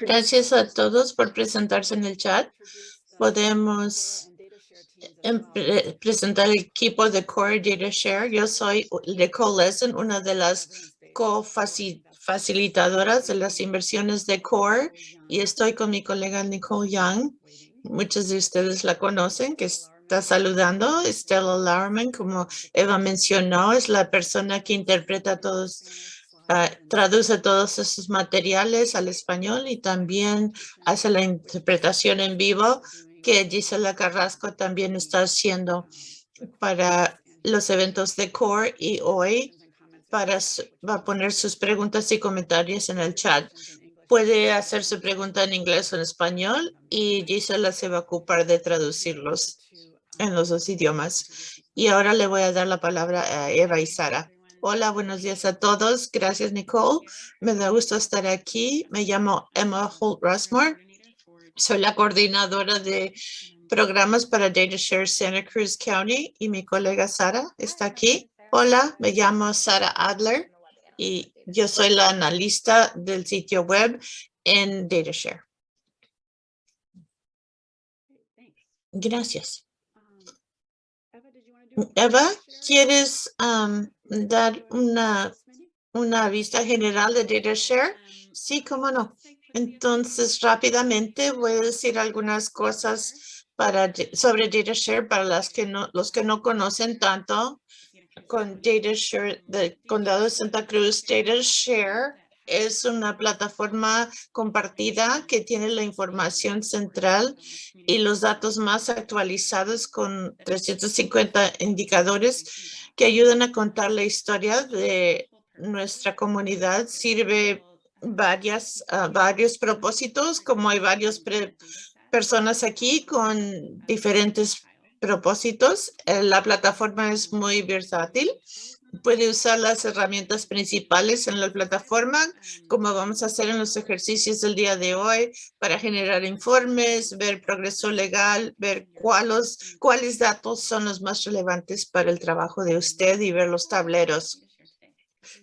Gracias a todos por presentarse en el chat. Podemos em, presentar el equipo de Core Data Share. Yo soy de CoLesson, una de las co-facilitadoras de las inversiones de Core y estoy con mi colega Nicole Young. Muchos de ustedes la conocen, que está saludando. Stella Lauerman, como Eva mencionó, es la persona que interpreta todos Ah, traduce todos esos materiales al español y también hace la interpretación en vivo que Gisela Carrasco también está haciendo para los eventos de CORE y hoy para, va a poner sus preguntas y comentarios en el chat. Puede hacer su pregunta en inglés o en español y Gisela se va a ocupar de traducirlos en los dos idiomas. Y ahora le voy a dar la palabra a Eva y Sara. Hola, buenos días a todos. Gracias, Nicole. Me da gusto estar aquí. Me llamo Emma Holt Rushmore. Soy la coordinadora de programas para DataShare Santa Cruz County y mi colega Sara está aquí. Hola, me llamo Sara Adler y yo soy la analista del sitio web en DataShare. Gracias. Eva, ¿quieres dar una, una vista general de DataShare? Sí, cómo no. Entonces, rápidamente voy a decir algunas cosas para, sobre DataShare para las que no, los que no conocen tanto con DataShare del Condado de Santa Cruz. DataShare es una plataforma compartida que tiene la información central y los datos más actualizados con 350 indicadores que ayudan a contar la historia de nuestra comunidad. Sirve varias, varios propósitos, como hay varias personas aquí con diferentes propósitos. Eh, la plataforma es muy versátil puede usar las herramientas principales en la plataforma, como vamos a hacer en los ejercicios del día de hoy, para generar informes, ver progreso legal, ver cuáles, cuáles datos son los más relevantes para el trabajo de usted y ver los tableros.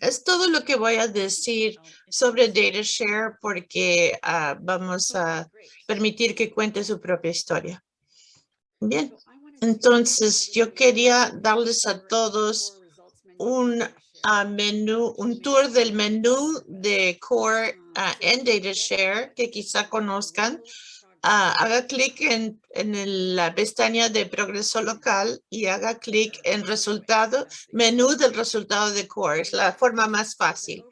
Es todo lo que voy a decir sobre DataShare porque ah, vamos a permitir que cuente su propia historia. Bien, entonces yo quería darles a todos un ah, menú, un tour del menú de Core uh, en DataShare que quizá conozcan. Ah, haga clic en, en la pestaña de progreso local y haga clic en resultado, menú del resultado de Core. Es la forma más fácil.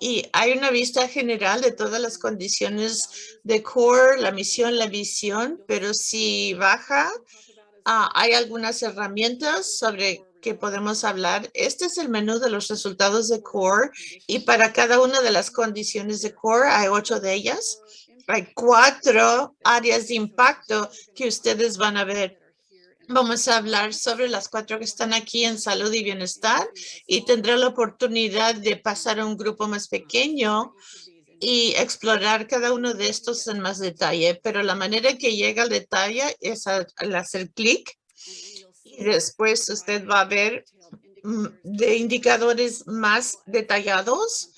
Y hay una vista general de todas las condiciones de Core, la misión, la visión, pero si baja, hay algunas herramientas sobre que podemos hablar. Este es el menú de los resultados de CORE y para cada una de las condiciones de CORE hay ocho de ellas. Hay cuatro áreas de impacto que ustedes van a ver. Vamos a hablar sobre las cuatro que están aquí en salud y bienestar y tendré la oportunidad de pasar a un grupo más pequeño y explorar cada uno de estos en más detalle, pero la manera que llega al detalle es al hacer clic después usted va a ver mm, de indicadores más detallados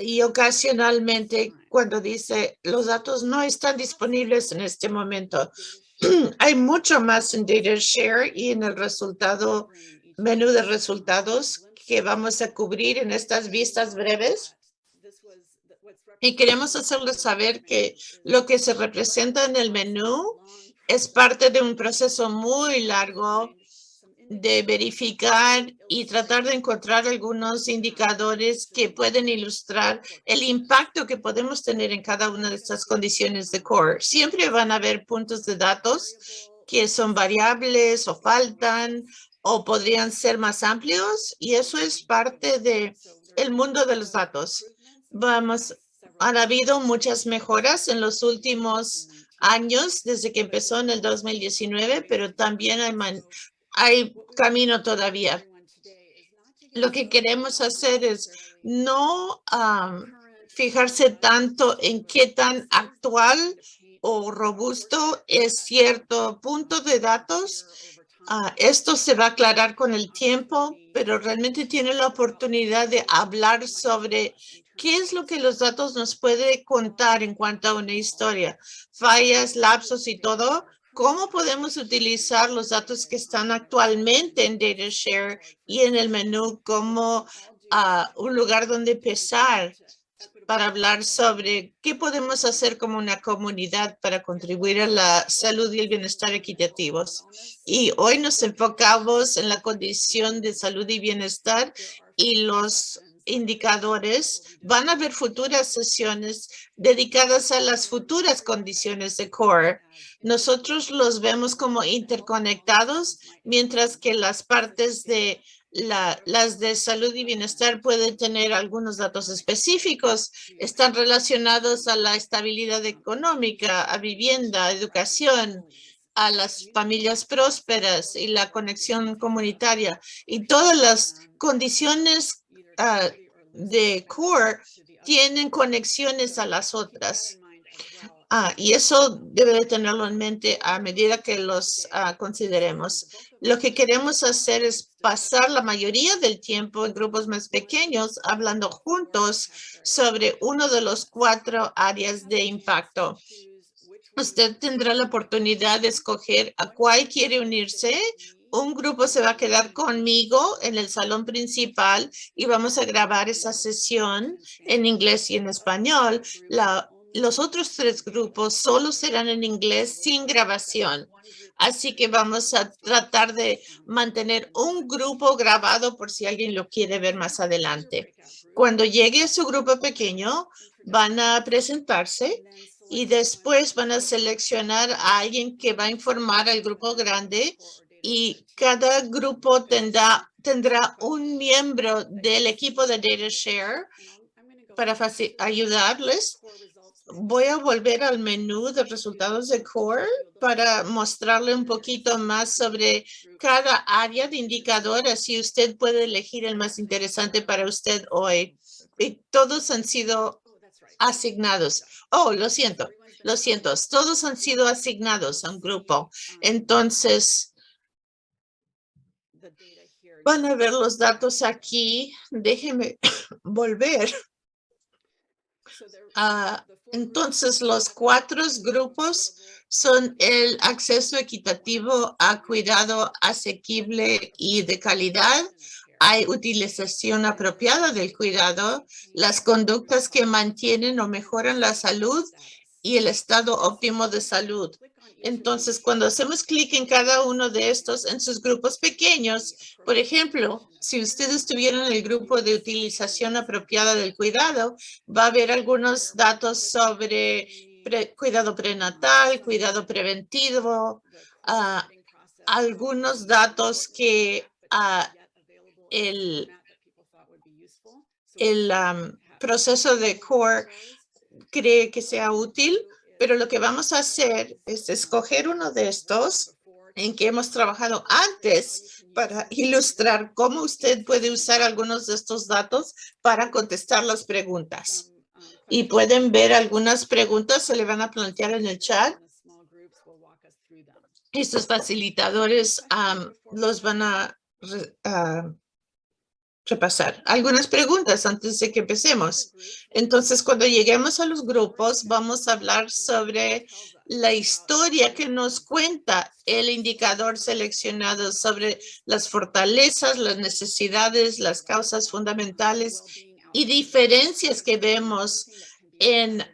y ocasionalmente cuando dice los datos no están disponibles en este momento. Hay mucho más en Data Share y en el resultado, menú de resultados que vamos a cubrir en estas vistas breves. Y queremos hacerles saber que lo que se representa en el menú es parte de un proceso muy largo de verificar y tratar de encontrar algunos indicadores que pueden ilustrar el impacto que podemos tener en cada una de estas condiciones de core. Siempre van a haber puntos de datos que son variables o faltan o podrían ser más amplios y eso es parte de el mundo de los datos. Vamos, han habido muchas mejoras en los últimos años desde que empezó en el 2019, pero también hay, hay camino todavía. Lo que queremos hacer es no fijarse tanto en qué tan actual o robusto es cierto punto de datos. Ah, esto se va a aclarar con el tiempo, pero realmente tiene la oportunidad de hablar sobre ¿Qué es lo que los datos nos puede contar en cuanto a una historia? Fallas, lapsos y todo. ¿Cómo podemos utilizar los datos que están actualmente en DataShare y en el menú como ah, un lugar donde empezar para hablar sobre qué podemos hacer como una comunidad para contribuir a la salud y el bienestar equitativos. Y hoy nos enfocamos en la condición de salud y bienestar y los indicadores. Van a haber futuras sesiones dedicadas a las futuras condiciones de CORE. Nosotros los vemos como interconectados, mientras que las partes de las de salud y bienestar pueden tener algunos datos específicos. Están relacionados a la estabilidad económica, a vivienda, educación, a las familias prósperas y la conexión comunitaria. Y todas las condiciones ah, de core tienen conexiones a las otras. Ah, y eso debe de tenerlo en mente a medida que los ah, consideremos. Lo que queremos hacer es pasar la mayoría del tiempo en grupos más pequeños hablando juntos sobre uno de los cuatro áreas de impacto. Usted tendrá la oportunidad de escoger a cuál quiere unirse. Un grupo se va a quedar conmigo en el salón principal y vamos a grabar esa sesión en inglés y en español. Los otros tres grupos solo serán en inglés sin grabación. Así que vamos a tratar de mantener un grupo grabado por si alguien lo quiere ver más adelante. Cuando llegue a su grupo pequeño, van a presentarse y después van a seleccionar a alguien que va a informar al grupo grande y cada grupo tendrá, tendrá un miembro del equipo de DataShare para ayudarles voy a volver al menú de resultados de Core para mostrarle un poquito más sobre cada área de indicador, así usted puede elegir el más interesante para usted hoy. Y todos han sido asignados. Oh, lo siento, lo siento. Todos han sido asignados a un grupo. Entonces, van a ver los datos aquí. Déjeme volver. Entonces, los cuatro grupos son el acceso equitativo a cuidado asequible y de calidad. Hay utilización apropiada del cuidado, las conductas que mantienen o mejoran la salud y el estado óptimo de salud. Entonces, cuando hacemos clic en cada uno de estos en sus grupos pequeños, por ejemplo, si usted estuviera en el grupo de utilización apropiada del cuidado, va a haber algunos datos sobre cuidado prenatal, cuidado preventivo, ah, algunos datos que ah, el, el proceso de CORE cree que sea útil pero lo que vamos a hacer es escoger uno de estos en que hemos trabajado antes para ilustrar cómo usted puede usar algunos de estos datos para contestar las preguntas. Y pueden ver algunas preguntas, se le van a plantear en el chat. Estos facilitadores los van a repasar algunas preguntas antes de que empecemos. Entonces, cuando lleguemos a los grupos, vamos a hablar sobre la historia que nos cuenta el indicador seleccionado sobre las fortalezas, las necesidades, las causas fundamentales y diferencias que vemos en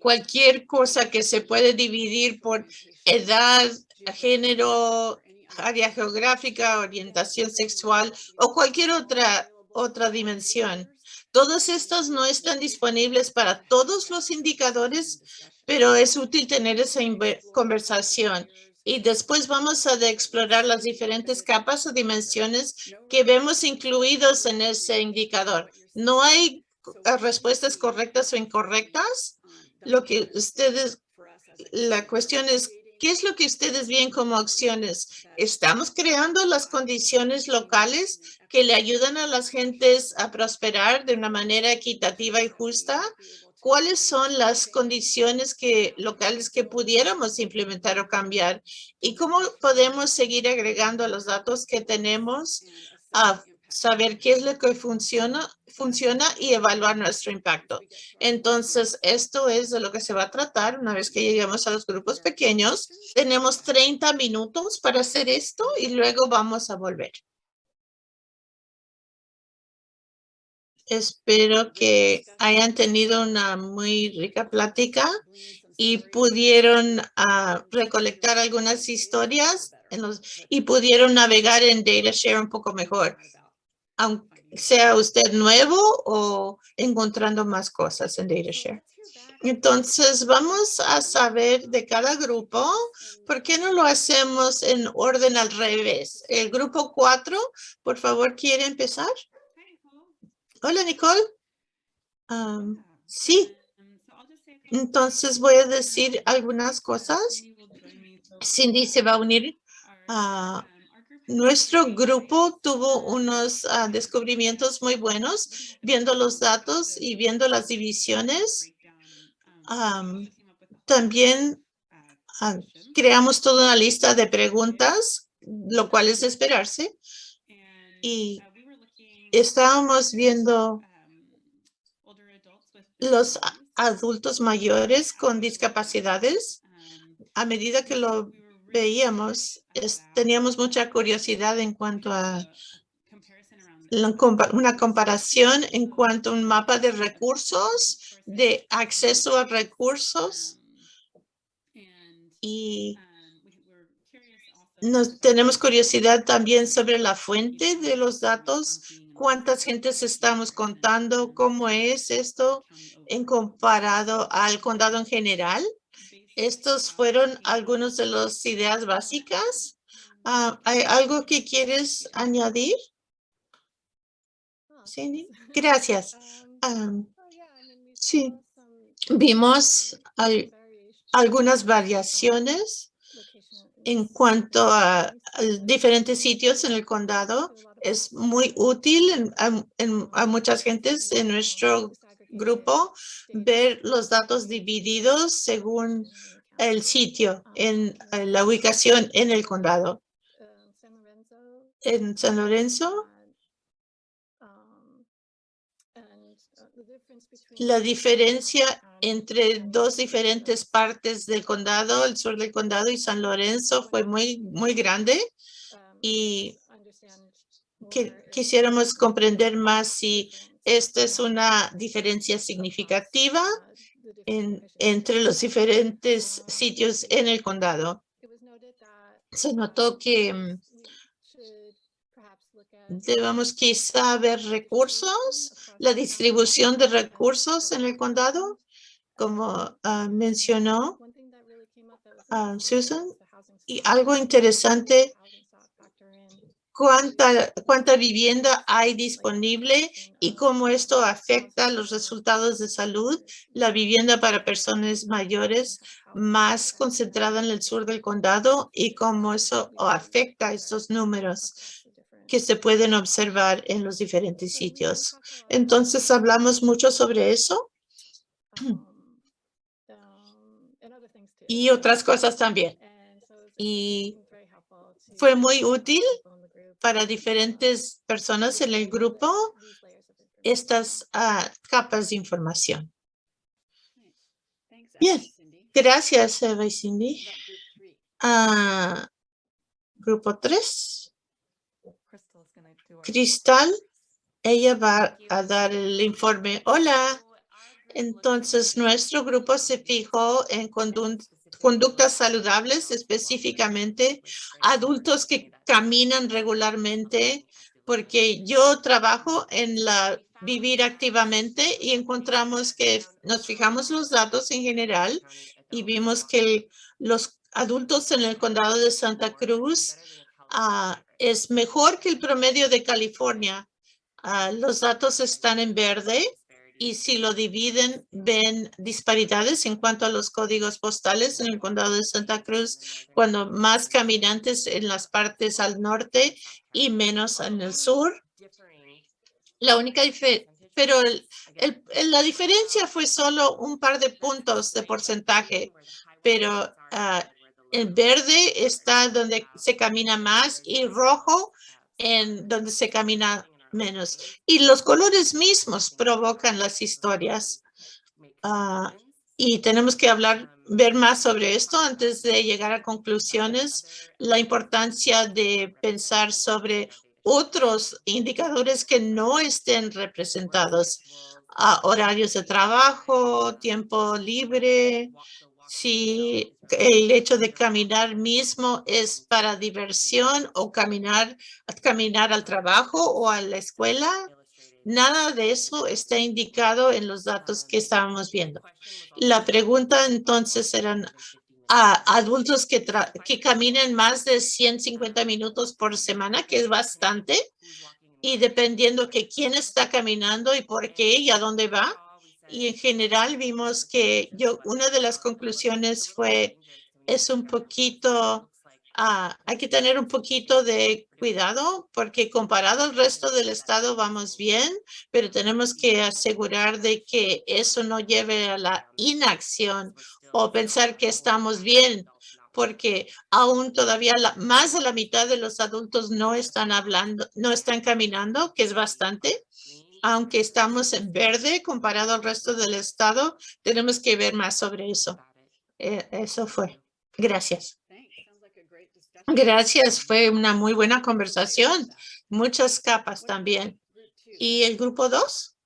cualquier cosa que se puede dividir por edad, género, área geográfica, orientación sexual o cualquier otra, otra dimensión. Todos estos no están disponibles para todos los indicadores, pero es útil tener esa conversación. Y después vamos a explorar las diferentes capas o dimensiones que vemos incluidos en ese indicador. No hay eh, respuestas correctas o incorrectas. Lo que ustedes, la cuestión es ¿Qué es lo que ustedes ven como acciones? ¿Estamos creando las condiciones locales que le ayudan a las gentes a prosperar de una manera equitativa y justa? ¿Cuáles son las condiciones que, locales que pudiéramos implementar o cambiar? ¿Y cómo podemos seguir agregando los datos que tenemos a saber qué es lo que funciona, funciona y evaluar nuestro impacto. Entonces, esto es de lo que se va a tratar una vez que lleguemos a los grupos pequeños. Tenemos 30 minutos para hacer esto y luego vamos a volver. Espero que hayan tenido una muy rica plática y pudieron ah, recolectar algunas historias y pudieron navegar en DataShare un poco mejor, aunque sea usted nuevo o encontrando más cosas en DataShare. Entonces, vamos a saber de cada grupo, ¿por qué no lo hacemos en orden al revés? El grupo 4, por favor, ¿quiere empezar? Hola, Nicole. sí. Entonces voy a decir algunas cosas. Cindy se va a unir. a nuestro grupo tuvo unos ah, descubrimientos muy buenos viendo los datos y viendo las divisiones. también ah, creamos toda una lista de preguntas, lo cual es de esperarse. Y estábamos viendo los adultos mayores con discapacidades. A medida que lo veíamos, teníamos mucha curiosidad en cuanto a una comparación en cuanto a un mapa de recursos, de acceso a recursos y nos tenemos curiosidad también sobre la fuente de los datos cuántas gentes estamos contando, cómo es esto en comparado al condado en general. Estos fueron algunos de las ideas básicas. Ah, ¿Hay algo que quieres añadir? Sí, gracias. sí, vimos algunas variaciones en cuanto a diferentes sitios en el condado es muy útil en, a muchas gentes en nuestro grupo ver los datos divididos según el sitio en, la ubicación en el condado. En San Lorenzo, la diferencia entre dos diferentes partes del condado, el sur del condado y San Lorenzo fue muy, muy grande y que quisiéramos comprender más si esta es una diferencia significativa entre los diferentes sitios en el condado. Se notó que mm, debemos quizá ver recursos, la distribución de recursos en el condado, como ah, mencionó ah, Susan. Y algo interesante cuánta, cuánta vivienda hay disponible y cómo esto afecta los resultados de salud. La vivienda para personas mayores más concentrada en el sur del condado y cómo eso afecta estos números que se pueden observar en los diferentes sitios. Entonces, hablamos mucho sobre eso. Y otras cosas también. Y fue muy útil para diferentes personas en el grupo estas ah, capas de información. Bien, gracias Eva y Cindy. Ah, grupo 3. Cristal, ella va a dar el informe. Hola. Entonces, nuestro grupo se fijó en conductas saludables, específicamente adultos que caminan regularmente, porque yo trabajo en la vivir activamente y encontramos que nos fijamos los datos en general y vimos que los adultos en el condado de Santa Cruz ah, es mejor que el promedio de California. Ah, los datos están en verde y si lo dividen, ven disparidades en cuanto a los códigos postales en el condado de Santa Cruz, cuando más caminantes en las partes al norte y menos en el sur. La única pero la diferencia fue solo un par de puntos de porcentaje, pero ah, el verde está donde se camina más y rojo en donde se camina menos. Y los colores mismos provocan las historias. Ah, y tenemos que hablar, ver más sobre esto antes de llegar a conclusiones. La importancia de pensar sobre otros indicadores que no estén representados. a horarios de trabajo, tiempo libre, si el hecho de caminar mismo es para diversión o caminar, caminar al trabajo o a la escuela. Nada de eso está indicado en los datos que estábamos viendo. La pregunta entonces eran a adultos que, caminen más de 150 minutos por semana, que es bastante, y dependiendo que quién está caminando y por qué y a dónde va, y en general vimos que yo, una de las conclusiones fue, es un poquito, ah, hay que tener un poquito de cuidado porque comparado al resto del estado vamos bien, pero tenemos que asegurar de que eso no lleve a la inacción o pensar que estamos bien porque aún todavía la, más de la mitad de los adultos no están hablando, no están caminando, que es bastante aunque estamos en verde comparado al resto del estado, tenemos que ver más sobre eso. Eh, eso fue. Gracias. Gracias, fue una muy buena conversación. Muchas capas también. ¿Y el grupo dos?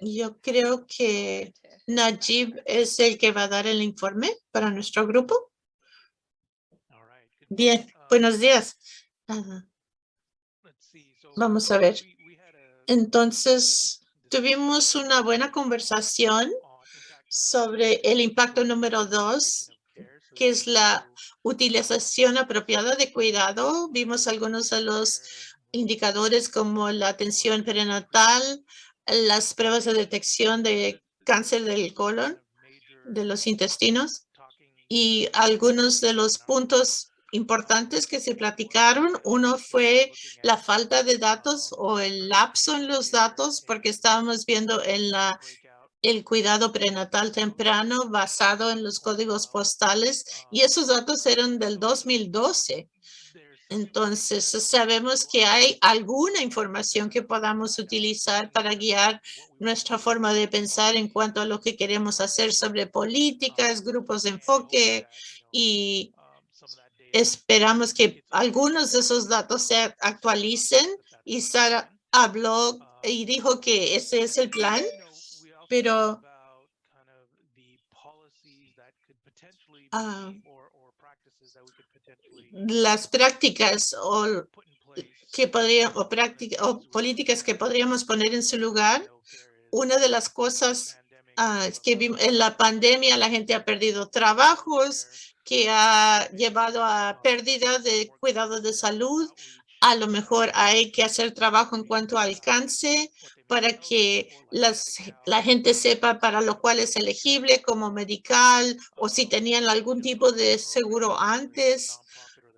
Yo creo que Najib es el que va a dar el informe para nuestro grupo. Bien, buenos días. Vamos a ver. Entonces, tuvimos una buena conversación sobre el impacto número dos, que es la utilización apropiada de cuidado. Vimos algunos de los indicadores como la atención prenatal, las pruebas de detección de cáncer del colon, de los intestinos y algunos de los puntos importantes que se platicaron. Uno fue la falta de datos o el lapso en los datos, porque estábamos viendo en la el cuidado prenatal temprano basado en los códigos postales y esos datos eran del 2012. Entonces, sabemos que hay alguna información que podamos utilizar para guiar nuestra forma de pensar en cuanto a lo que queremos hacer sobre políticas, grupos de enfoque y Esperamos que algunos de esos datos se actualicen. Y Sara habló y dijo que ese es el plan, pero ah, las prácticas o que podría, o, o políticas que podríamos poner en su lugar, una de las cosas ah, es que en la pandemia la gente ha perdido trabajos, que ha llevado a pérdida de cuidado de salud. A lo mejor hay que hacer trabajo en cuanto a alcance para que las, la gente sepa para lo cual es elegible como medical o si tenían algún tipo de seguro antes.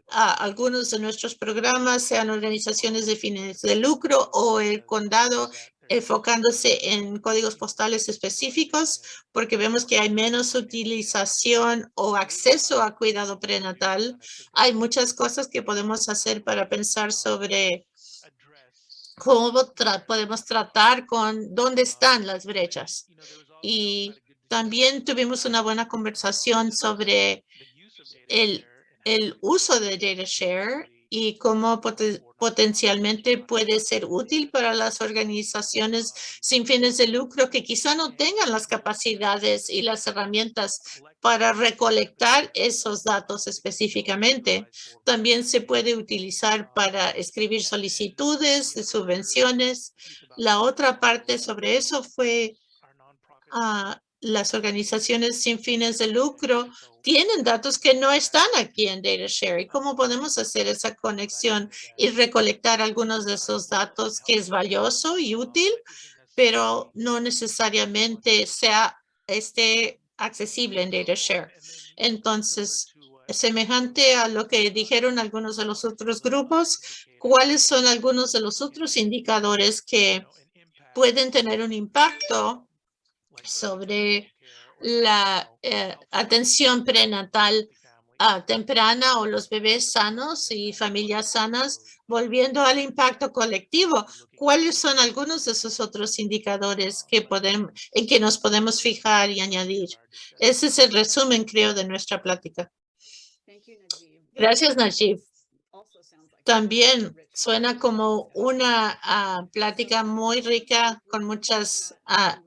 algunos de nuestros programas sean organizaciones de fines de lucro o el condado enfocándose en códigos postales específicos porque vemos que hay menos utilización o acceso a cuidado prenatal. Hay muchas cosas que podemos hacer para pensar sobre cómo podemos tratar con dónde están las brechas. Y también tuvimos una buena conversación sobre el, el uso de data share y cómo potencialmente puede ser útil para las organizaciones sin fines de lucro que quizá no tengan las capacidades y las herramientas para recolectar esos datos específicamente. También se puede utilizar para escribir solicitudes de subvenciones. La otra parte sobre eso fue ah, las organizaciones sin fines de lucro tienen datos que no están aquí en DataShare. ¿Cómo podemos hacer esa conexión y recolectar algunos de esos datos que es valioso y útil, pero no necesariamente sea esté accesible en DataShare? Entonces, semejante a lo que dijeron algunos de los otros grupos, ¿cuáles son algunos de los otros indicadores que pueden tener un impacto sobre la eh, atención prenatal ah, temprana o los bebés sanos y familias sanas, volviendo al impacto colectivo. ¿Cuáles son algunos de esos otros indicadores que podemos, en que nos podemos fijar y añadir? Ese es el resumen, creo, de nuestra plática. Gracias, Najib. También suena como una ah, plática muy rica con muchas ah,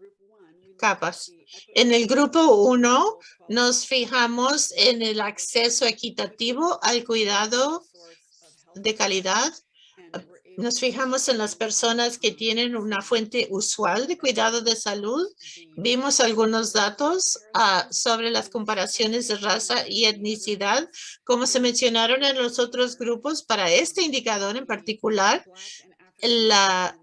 capas. En el grupo 1 nos fijamos en el acceso equitativo al cuidado de calidad. Nos fijamos en las personas que tienen una fuente usual de cuidado de salud. Vimos algunos datos ah, sobre las comparaciones de raza y etnicidad, como se mencionaron en los otros grupos. Para este indicador en particular, la,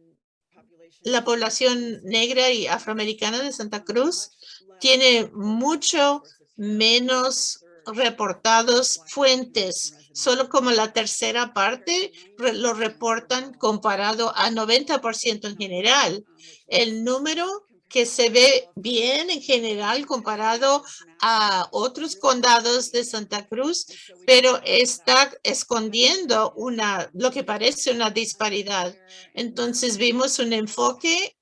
la población negra y afroamericana de Santa Cruz tiene mucho menos reportados fuentes solo como la tercera parte lo reportan comparado a 90% en general. El número que se ve bien en general comparado a otros condados de Santa Cruz, pero está escondiendo una, lo que parece una disparidad. Entonces vimos un enfoque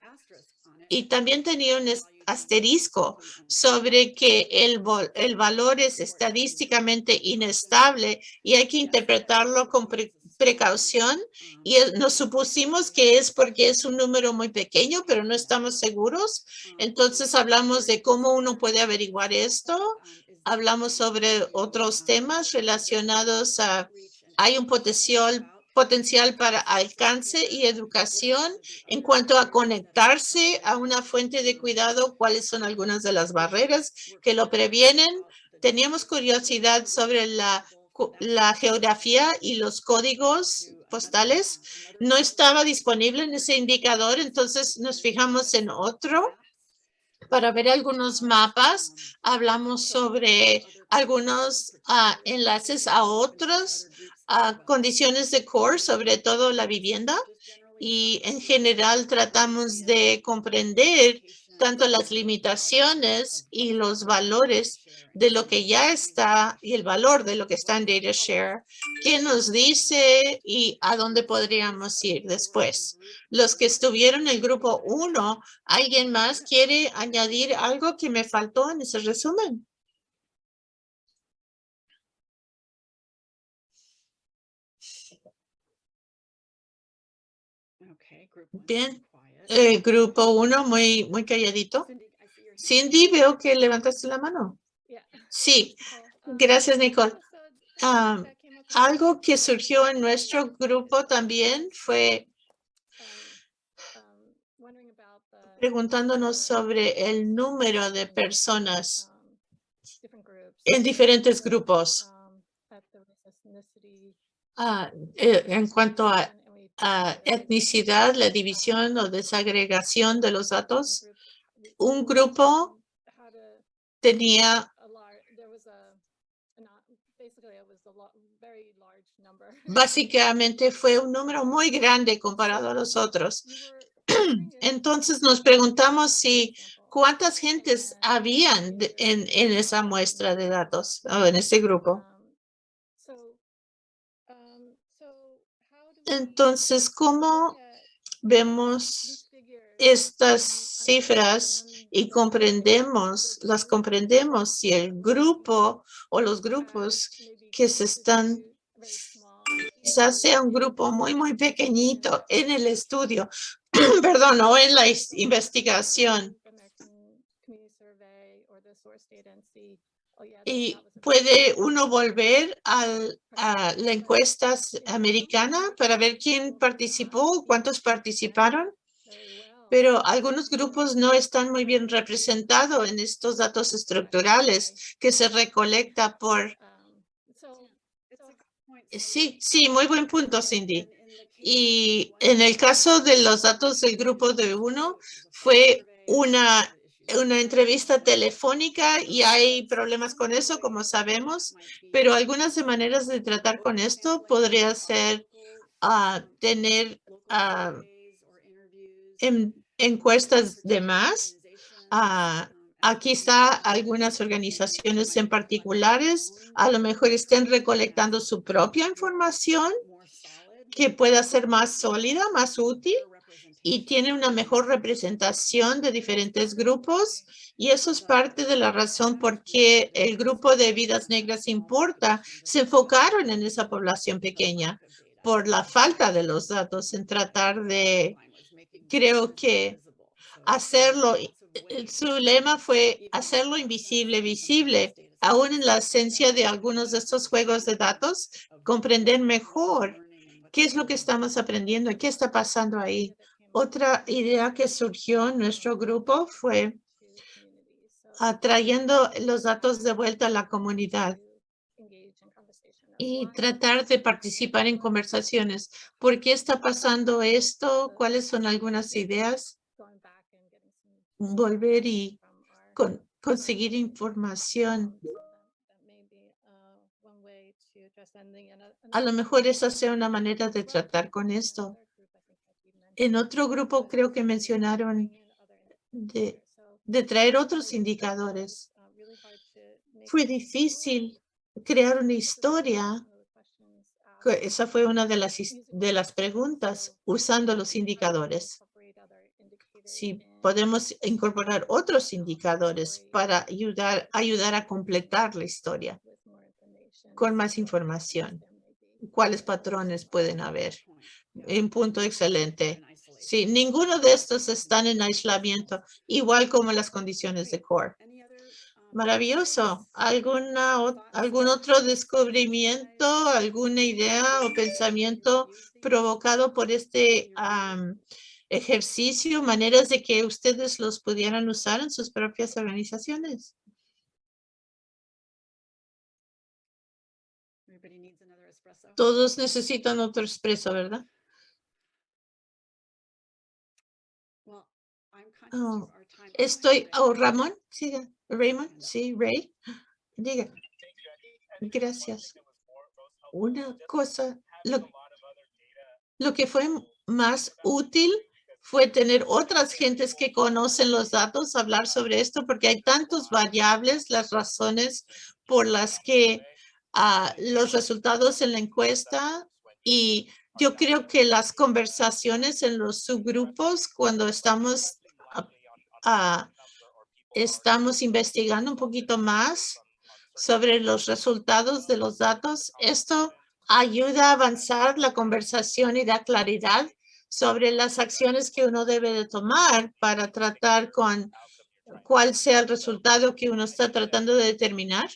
y también tenía un asterisco sobre que el, el valor es estadísticamente inestable y hay que interpretarlo con precaución y nos supusimos que es porque es un número muy pequeño, pero no estamos seguros. Entonces hablamos de cómo uno puede averiguar esto. Hablamos sobre otros temas relacionados a, hay un potencial potencial para alcance y educación en cuanto a conectarse a una fuente de cuidado, cuáles son algunas de las barreras que lo previenen. Teníamos curiosidad sobre la, la geografía y los códigos postales. No estaba disponible en ese indicador, entonces nos fijamos en otro para ver algunos mapas. Hablamos sobre algunos ah, enlaces a otros a condiciones de core, sobre todo la vivienda. Y en general tratamos de comprender tanto las limitaciones y los valores de lo que ya está y el valor de lo que está en DataShare, qué nos dice y a dónde podríamos ir después. Los que estuvieron en el grupo 1, ¿alguien más quiere añadir algo que me faltó en ese resumen? Bien, grupo uno muy, muy calladito. Cindy, veo que levantaste la mano. Sí, gracias, Nicole. Ah, algo que surgió en nuestro grupo también fue preguntándonos sobre el número de personas en diferentes grupos. Ah, eh, en cuanto a etnicidad, la división o desagregación de los datos. Un grupo tenía básicamente fue un número muy grande comparado a los otros. Entonces nos preguntamos si cuántas gentes habían en, en esa muestra de datos o en ese grupo. Entonces, ¿cómo vemos estas cifras y comprendemos, las comprendemos si el grupo o los grupos que se están, quizás sea un grupo muy, muy pequeñito en el estudio, perdón, o en la investigación. Y puede uno volver al, a la encuesta americana para ver quién participó, cuántos participaron. Pero algunos grupos no están muy bien representados en estos datos estructurales que se recolecta por... Sí, sí, muy buen punto, Cindy. Y en el caso de los datos del grupo de uno, fue una una entrevista telefónica y hay problemas con eso, como sabemos, pero algunas de maneras de tratar con esto podría ser uh, tener uh, en, encuestas de más, uh, Aquí está algunas organizaciones en particulares, a lo mejor estén recolectando su propia información que pueda ser más sólida, más útil y tiene una mejor representación de diferentes grupos y eso es parte de la razón por qué el grupo de vidas negras importa. Se enfocaron en esa población pequeña por la falta de los datos en tratar de, creo que hacerlo su lema fue hacerlo invisible, visible. Aún en la esencia de algunos de estos juegos de datos, comprender mejor qué es lo que estamos aprendiendo, qué está pasando ahí. Otra idea que surgió en nuestro grupo fue atrayendo los datos de vuelta a la comunidad y tratar de participar en conversaciones. ¿Por qué está pasando esto? ¿Cuáles son algunas ideas? volver y con, conseguir información. A lo mejor esa sea una manera de tratar con esto. En otro grupo creo que mencionaron de, traer otros indicadores. Fue difícil crear una historia. Esa fue una de las, de las preguntas usando los indicadores. Si podemos incorporar otros indicadores para ayudar, ayudar a completar la historia con más información. ¿Cuáles patrones pueden haber? Un punto excelente. Sí, ninguno de estos están en aislamiento, igual como las condiciones de core. Maravilloso. ¿Alguna, ¿Algún otro descubrimiento, alguna idea o pensamiento provocado por este ejercicio, maneras de que ustedes los pudieran usar en sus propias organizaciones. Todos necesitan otro expreso, ¿verdad? Oh, estoy, oh, Ramón, siga, Raymond, sí, Ray, diga. Gracias. Una cosa, lo, lo que fue más útil fue tener otras gentes que conocen los datos, hablar sobre esto, porque hay tantos variables, las razones por las que ah, los resultados en la encuesta y yo creo que las conversaciones en los subgrupos cuando estamos, ah, estamos investigando un poquito más sobre los resultados de los datos, esto ayuda a avanzar la conversación y da claridad sobre las acciones que uno debe de tomar para tratar con cuál sea el resultado que uno está tratando de determinar.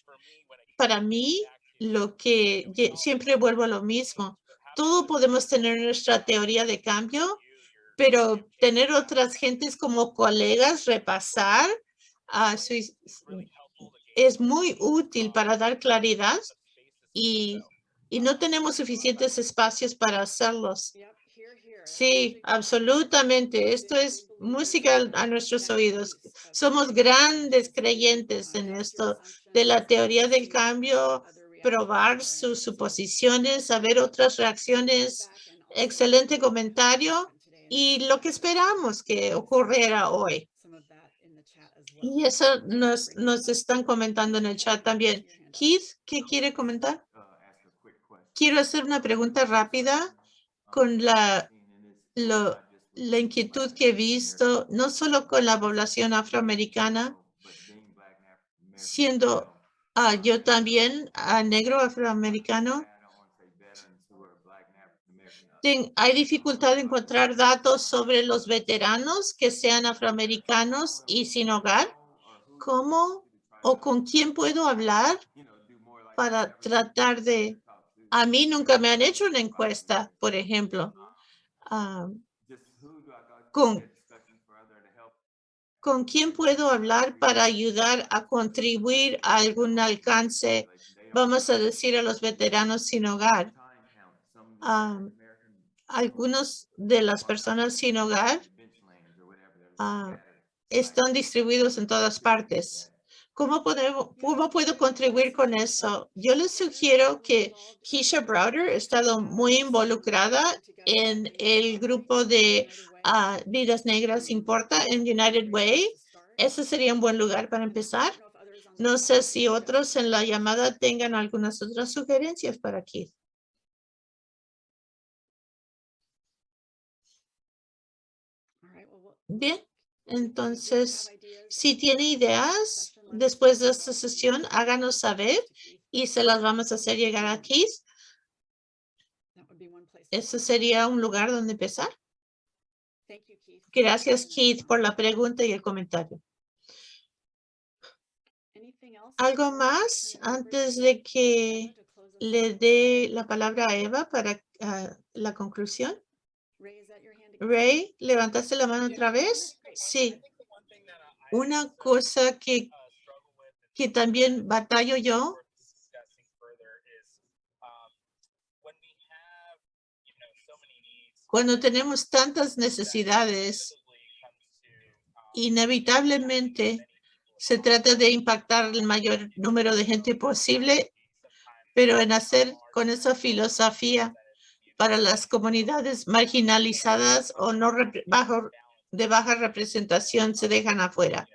Para mí, lo que siempre vuelvo a lo mismo. Todo podemos tener nuestra teoría de cambio, pero tener otras gentes como colegas, repasar a su, es muy útil para dar claridad y, y no tenemos suficientes espacios para hacerlos. Sí, absolutamente. Esto es música a nuestros oídos. Somos grandes creyentes en esto de la teoría del cambio, probar sus suposiciones, saber otras reacciones. Excelente comentario y lo que esperamos que ocurriera hoy. Y eso nos, nos están comentando en el chat también. Keith, ¿qué quiere comentar? Quiero hacer una pregunta rápida con la lo, la inquietud que he visto, no solo con la población afroamericana, siendo ah, yo también a negro afroamericano, hay dificultad de encontrar datos sobre los veteranos que sean afroamericanos y sin hogar. ¿Cómo o con quién puedo hablar para tratar de... A mí nunca me han hecho una encuesta, por ejemplo. Ah, con, quién puedo hablar para ayudar a contribuir a algún alcance, vamos a decir, a los veteranos sin hogar. Ah, algunos de las personas sin hogar ah, están distribuidos en todas partes. ¿Cómo, podemos, ¿Cómo puedo contribuir con eso? Yo les sugiero que Keisha Browder ha estado muy involucrada en el grupo de ah, Vidas Negras Importa en United Way. Ese sería un buen lugar para empezar. No sé si otros en la llamada tengan algunas otras sugerencias para Keith. Bien, entonces, si tiene ideas después de esta sesión, háganos saber y se las vamos a hacer llegar a Keith. Ese sería un lugar donde empezar. Gracias, Keith, por la pregunta y el comentario. ¿Algo más antes de que le dé la palabra a Eva para ah, la conclusión? Ray, ¿levantaste la mano otra vez? Sí. Una cosa que, que también batallo yo cuando tenemos tantas necesidades, inevitablemente se trata de impactar el mayor número de gente posible, pero en hacer con esa filosofía para las comunidades marginalizadas o no bajo, de baja representación se dejan afuera.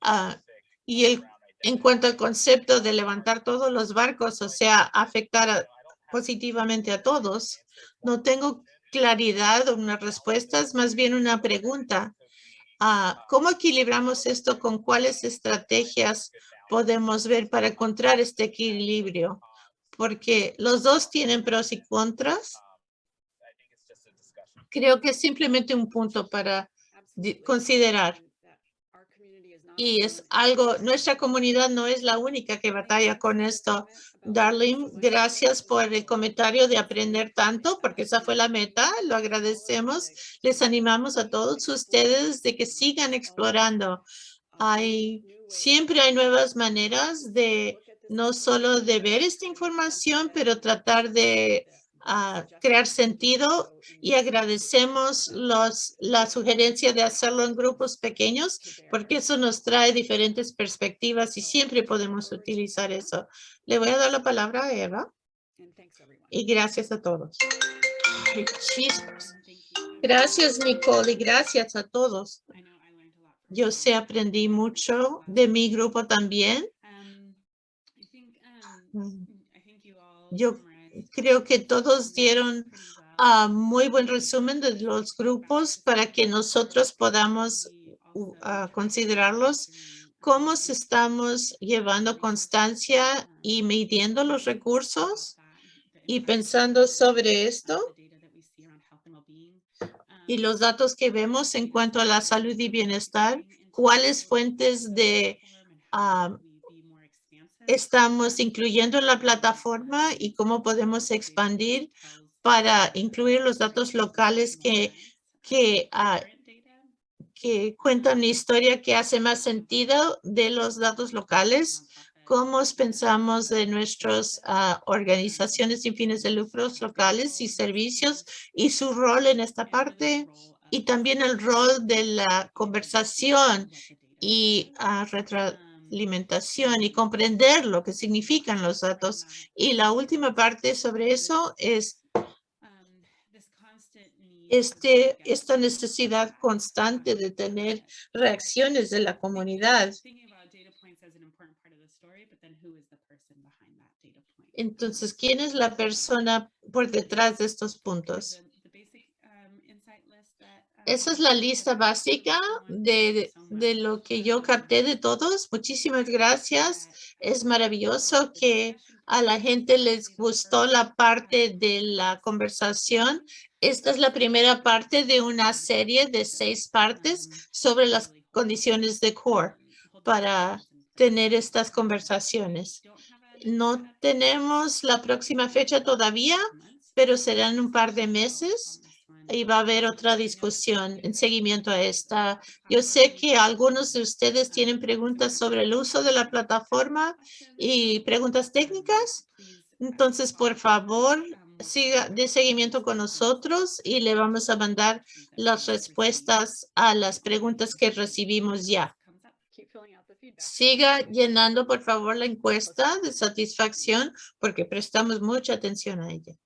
Ah, y el, en cuanto al concepto de levantar todos los barcos, o sea, afectar positivamente a todos, no tengo claridad o una respuesta, es más bien una pregunta. Ah, ¿Cómo equilibramos esto con cuáles estrategias podemos ver para encontrar este equilibrio? Porque los dos tienen pros y contras. Creo que es simplemente un punto para considerar. Y es algo, nuestra comunidad no es la única que batalla con esto. Darlene, gracias por el comentario de aprender tanto, porque esa fue la meta. Lo agradecemos. Les animamos a todos ustedes de que sigan explorando. Hay, siempre hay nuevas maneras de no solo de ver esta información, pero tratar de ah, crear sentido y agradecemos los, la sugerencia de hacerlo en grupos pequeños porque eso nos trae diferentes perspectivas y siempre podemos utilizar eso. Le voy a dar la palabra a Eva. Y gracias a todos. Gracias, Nicole, y gracias a todos. Yo sé, aprendí mucho de mi grupo también. Mm. Yo creo que todos dieron a muy buen resumen de los grupos para que nosotros podamos considerarlos. cómo se estamos llevando constancia y midiendo los recursos y pensando sobre esto y los datos que vemos en cuanto a la salud y bienestar, cuáles fuentes de estamos incluyendo en la plataforma y cómo podemos expandir para incluir los datos locales que, que ah, cuentan una historia que hace más sentido de los datos locales, cómo pensamos de nuestras ah, organizaciones sin fines de lucros locales y servicios y su rol en esta parte y también el rol de la conversación y uh, retroalimentación y comprender lo que significan los datos. Y la última parte sobre eso es este, esta necesidad constante de tener reacciones de la comunidad. Entonces, ¿quién es la persona por detrás de estos puntos? Esa es la lista básica de, de, lo que yo capté de todos. Muchísimas gracias. Es maravilloso que a la gente les gustó la parte de la conversación. Esta es la primera parte de una serie de seis partes sobre las condiciones de core para tener estas conversaciones. No tenemos la próxima fecha todavía, pero serán un par de meses y va a haber otra discusión en seguimiento a esta. Yo sé que algunos de ustedes tienen preguntas sobre el uso de la plataforma y preguntas técnicas. Entonces, por favor, siga de seguimiento con nosotros y le vamos a mandar las respuestas a las preguntas que recibimos ya. Siga llenando, por favor, la encuesta de satisfacción porque prestamos mucha atención a ella.